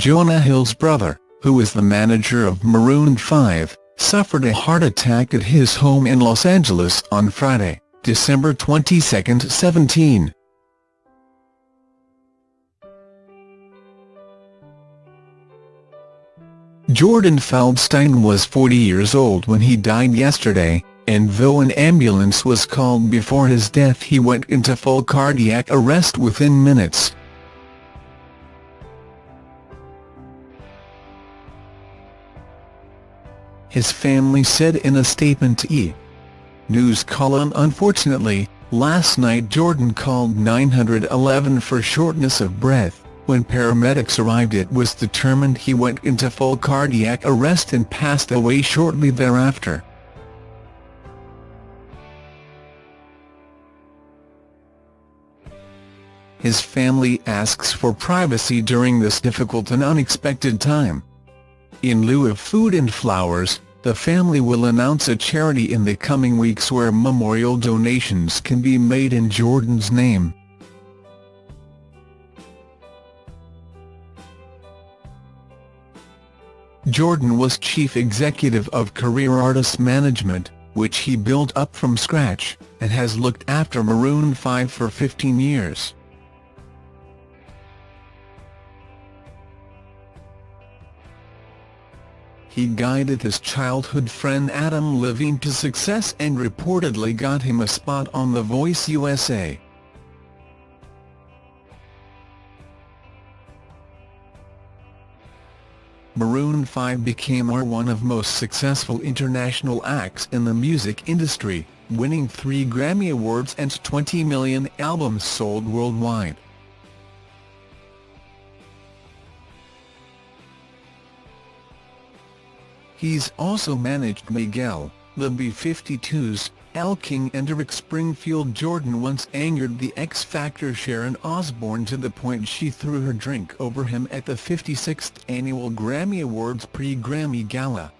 Jonah Hill's brother, who is the manager of Maroon 5, suffered a heart attack at his home in Los Angeles on Friday, December 22, 17. Jordan Feldstein was 40 years old when he died yesterday, and though an ambulance was called before his death he went into full cardiac arrest within minutes. His family said in a statement to E! News column Unfortunately, last night Jordan called 911 for shortness of breath. When paramedics arrived it was determined he went into full cardiac arrest and passed away shortly thereafter. His family asks for privacy during this difficult and unexpected time. In lieu of food and flowers, the family will announce a charity in the coming weeks where memorial donations can be made in Jordan's name. Jordan was chief executive of Career Artist Management, which he built up from scratch, and has looked after Maroon 5 for 15 years. He guided his childhood friend Adam Levine to success and reportedly got him a spot on The Voice USA. Maroon 5 became one of most successful international acts in the music industry, winning three Grammy Awards and 20 million albums sold worldwide. He's also managed Miguel, the B-52s, Elle King and Rick Springfield Jordan once angered the X Factor Sharon Osbourne to the point she threw her drink over him at the 56th Annual Grammy Awards pre-Grammy Gala.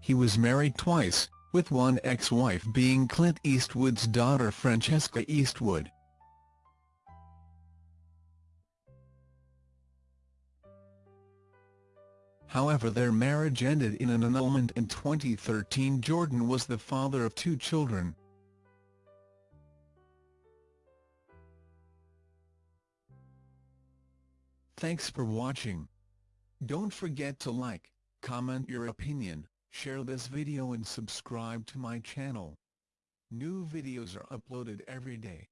He was married twice, with one ex-wife being Clint Eastwood's daughter Francesca Eastwood. However their marriage ended in an annulment in 2013 Jordan was the father of two children. Thanks for watching. Don't forget to like, comment your opinion, share this video and subscribe to my channel. New videos are uploaded every day.